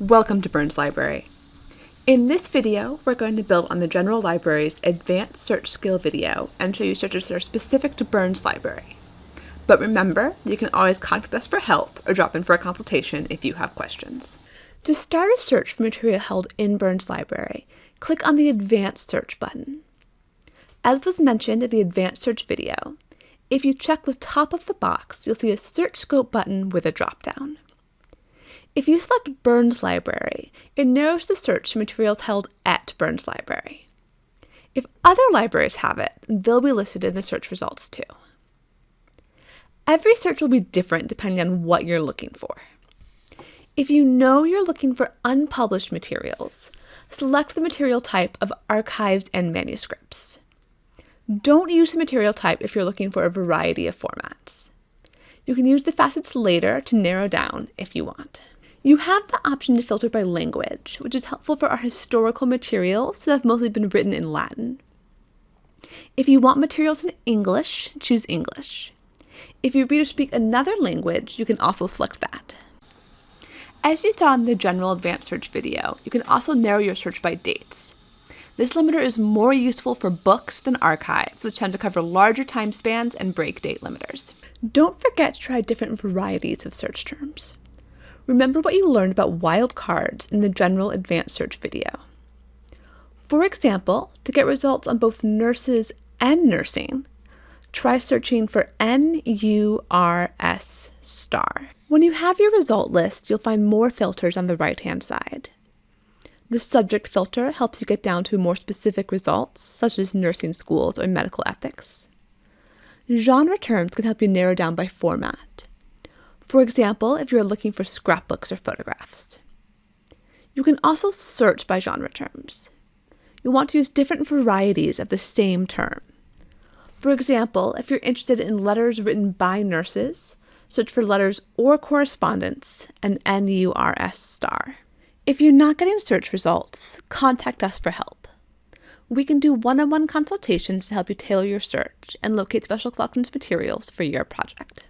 Welcome to Burns Library. In this video, we're going to build on the General Library's Advanced Search Skill video and show you searches that are specific to Burns Library. But remember, you can always contact us for help or drop in for a consultation if you have questions. To start a search for material held in Burns Library, click on the Advanced Search button. As was mentioned in the Advanced Search video, if you check the top of the box, you'll see a Search Scope button with a drop-down. If you select Burns Library, it narrows the search to materials held at Burns Library. If other libraries have it, they'll be listed in the search results too. Every search will be different depending on what you're looking for. If you know you're looking for unpublished materials, select the material type of archives and manuscripts. Don't use the material type if you're looking for a variety of formats. You can use the facets later to narrow down if you want. You have the option to filter by language, which is helpful for our historical materials that have mostly been written in Latin. If you want materials in English, choose English. If your readers speak another language, you can also select that. As you saw in the general advanced search video, you can also narrow your search by dates. This limiter is more useful for books than archives, which tend to cover larger time spans and break date limiters. Don't forget to try different varieties of search terms. Remember what you learned about wildcards in the general advanced search video. For example, to get results on both nurses and nursing, try searching for N-U-R-S star. When you have your result list, you'll find more filters on the right-hand side. The subject filter helps you get down to more specific results, such as nursing schools or medical ethics. Genre terms can help you narrow down by format. For example, if you're looking for scrapbooks or photographs. You can also search by genre terms. You'll want to use different varieties of the same term. For example, if you're interested in letters written by nurses, search for letters or correspondence and NURS star. If you're not getting search results, contact us for help. We can do one-on-one -on -one consultations to help you tailor your search and locate special collections materials for your project.